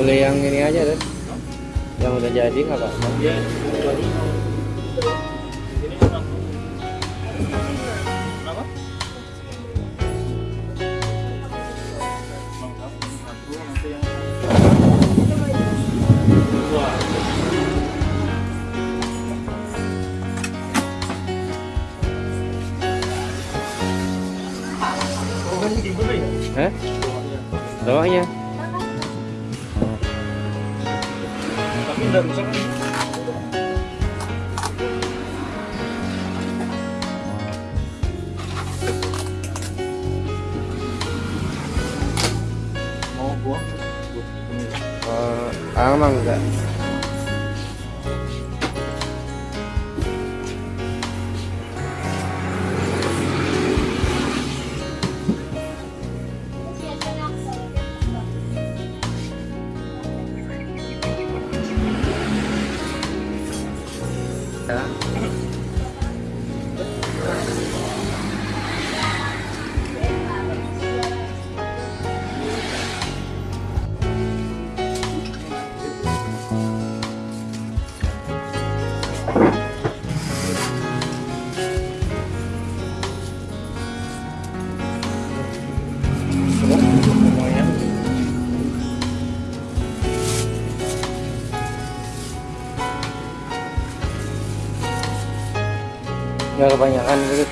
boleh yang ini aja deh yang udah jadi nggak pak Iya. Ini apa? đừng xong Ờ, áo măng vậy nggak kebanyakan gitu